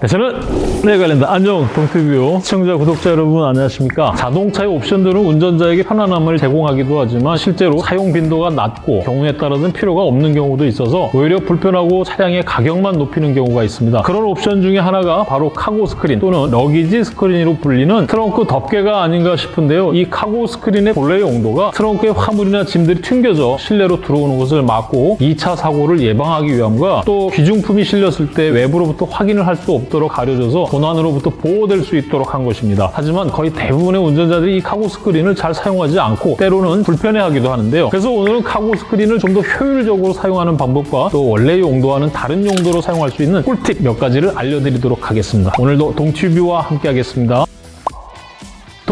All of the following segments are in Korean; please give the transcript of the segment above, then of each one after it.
네, 저는 네 관련다. 안녕 동티뷰 시청자 구독자 여러분 안녕하십니까? 자동차의 옵션들은 운전자에게 편안함을 제공하기도 하지만 실제로 사용 빈도가 낮고 경우에 따라서는 필요가 없는 경우도 있어서 오히려 불편하고 차량의 가격만 높이는 경우가 있습니다. 그런 옵션 중에 하나가 바로 cargo screen 또는 luggage screen으로 불리는 트렁크 덮개가 아닌가 싶은데요. 이 cargo screen의 본래의 용도가 트렁크에 화물이나 짐들이 튕겨져 실내로 들어오는 것을 막고 2차 사고를 예방하기 위함과 또 귀중품이 실렸을 때 외부로부터 확인을 할 수 없도록 가려져서 도난으로부터 보호될 수 있도록 한 것입니다. 하지만 거의 대부분의 운전자들이 이 cargo screen을 잘 사용하지 않고 때로는 불편해하기도 하는데요. 그래서 오늘은 cargo screen을 좀 더 효율적으로 사용하는 방법과 또 원래의 용도와는 다른 용도로 사용할 수 있는 꿀팁 몇 가지를 알려드리도록 하겠습니다. 오늘도 동튜뷰와 함께 하겠습니다.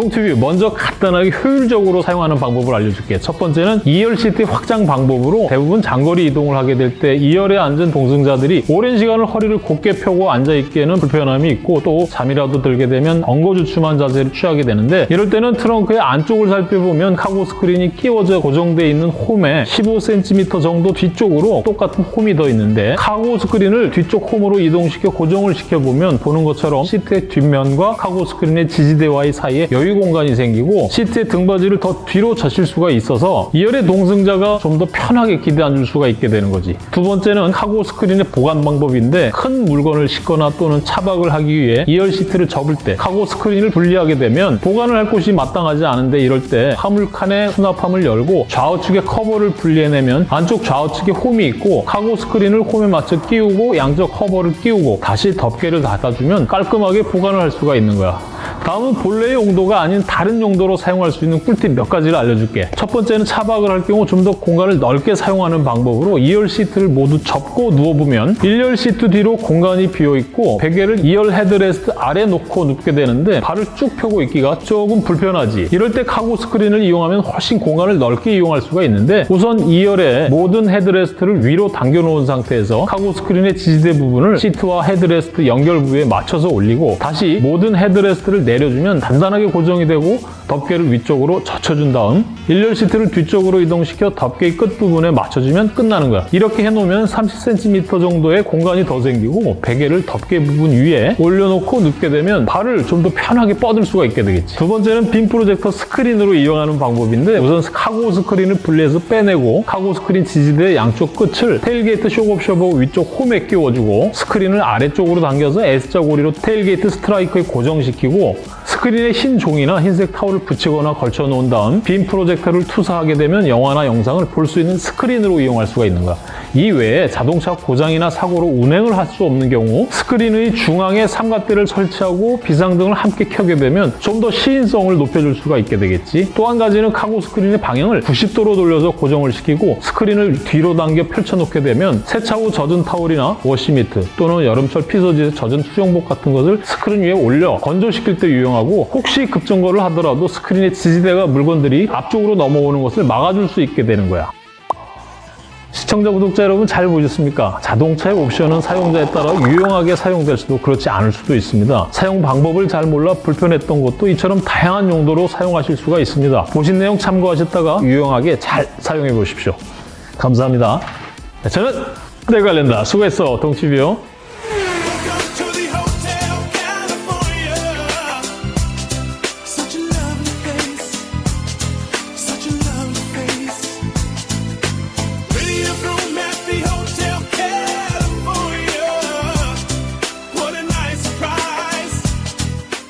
동튜뷰 먼저 간단하게 효율적으로 사용하는 방법을 알려줄게요. 첫 번째는 2열 시트 확장 방법으로 대부분 장거리 이동을 하게 될 때 2열에 앉은 동승자들이 오랜 시간을 허리를 곧게 펴고 앉아있기에는 불편함이 있고 또 잠이라도 들게 되면 엉거주춤한 자세를 취하게 되는데 이럴 때는 트렁크의 안쪽을 살펴보면 cargo screen이 끼워져 고정되어 있는 홈에 15cm 정도 뒤쪽으로 똑같은 홈이 더 있는데 cargo screen을 뒤쪽 홈으로 이동시켜 고정을 시켜보면 보는 것처럼 시트의 뒷면과 cargo screen의 지지대와의 사이에 여유 공간이 생기고 시트의 등받이를 더 뒤로 젖힐 수가 있어서 2열의 동승자가 좀 더 편하게 기대 앉을 수가 있게 되는 거지. 두 번째는 cargo screen의 보관 방법인데 큰 물건을 싣거나 또는 차박을 하기 위해 2열 시트를 접을 때 cargo screen을 분리하게 되면 보관을 할 곳이 마땅하지 않은데 이럴 때 화물칸의 수납함을 열고 좌우측의 커버를 분리해내면 안쪽 좌우측에 홈이 있고 cargo screen을 홈에 맞춰 끼우고 양쪽 커버를 끼우고 다시 덮개를 닫아주면 깔끔하게 보관을 할 수가 있는 거야. 다음은 본래의 용도가 아닌 다른 용도로 사용할 수 있는 꿀팁 몇 가지를 알려줄게. 첫 번째는 차박을 할 경우 좀 더 공간을 넓게 사용하는 방법으로 2열 시트를 모두 접고 누워보면 1열 시트 뒤로 공간이 비어있고 베개를 2열 헤드레스트 아래 놓고 눕게 되는데 발을 쭉 펴고 있기가 조금 불편하지. 이럴 때 cargo screen을 이용하면 훨씬 공간을 넓게 이용할 수가 있는데 우선 2열에 모든 headrest를 위로 당겨놓은 상태에서 cargo screen의 지지대 부분을 시트와 헤드레스트 연결 부위에 맞춰서 올리고 다시 모든 headrest를 내려주면 단단하게 고정이 되고 덮개를 위쪽으로 젖혀준 다음 1열 시트를 뒤쪽으로 이동시켜 덮개의 끝부분에 맞춰주면 끝나는 거야. 이렇게 해놓으면 30cm 정도의 공간이 더 생기고 베개를 덮개 부분 위에 올려놓고 눕게 되면 발을 좀 더 편하게 뻗을 수가 있게 되겠지. 두 번째는 빔 프로젝터 스크린으로 이용하는 방법인데 우선 cargo screen을 분리해서 빼내고 cargo screen 지지대 양쪽 끝을 tailgate shock absorber 위쪽 홈에 끼워주고 스크린을 아래쪽으로 당겨서 S자 고리로 tailgate striker에 고정시키고 스크린에 흰 종이나 흰색 타올을 붙이거나 걸쳐 놓은 다음 빔 프로젝터를 투사하게 되면 영화나 영상을 볼 수 있는 스크린으로 이용할 수가 있는 거야. 이 외에 자동차 고장이나 사고로 운행을 할 수 없는 경우 스크린의 중앙에 삼각대를 설치하고 비상등을 함께 켜게 되면 좀 더 시인성을 높여줄 수가 있게 되겠지. 또 한 가지는 cargo screen의 방향을 90도로 돌려서 고정을 시키고 스크린을 뒤로 당겨 펼쳐놓게 되면 세차 후 젖은 타올이나 wash mitt 또는 여름철 피서지에서 젖은 수영복 같은 것을 스크린 위에 올려 건조시킬 때 유용하고 혹시 급정거를 하더라도 스크린의 지지대가 물건들이 앞쪽으로 넘어오는 것을 막아줄 수 있게 되는 거야. 시청자, 구독자 여러분 잘 보셨습니까? 자동차의 옵션은 사용자에 따라 유용하게 사용될 수도 그렇지 않을 수도 있습니다. 사용 방법을 잘 몰라 불편했던 것도 이처럼 다양한 용도로 사용하실 수가 있습니다. 보신 내용 참고하셨다가 유용하게 잘 사용해 보십시오. 감사합니다. 네, 저는 내관련다 수고했어, 동치뷰.